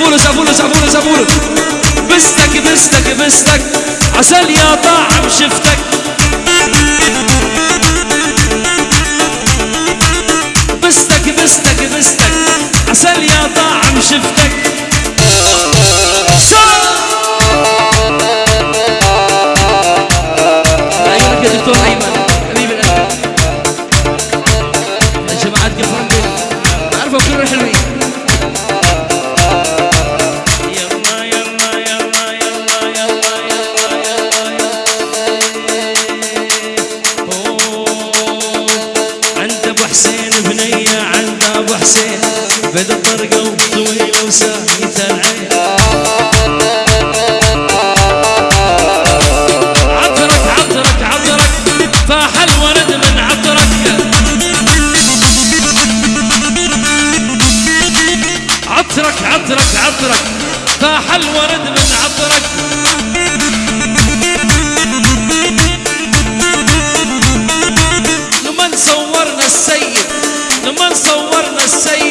زبولس زبولس زبولس زبولس بستك بستك بستك. عسل يا طاعم شفتك. بستك بستك بستك. عسل يا طاعم شفتك. عيونك يا دكتور ايمن حسين بدأ الطرقة وطويلة وساعي العين. عطرك عطرك عطرك فاح الورد من عطرك. عطرك عطرك فاح الورد من عطرك. لمن صورنا السيد من صورنا السيد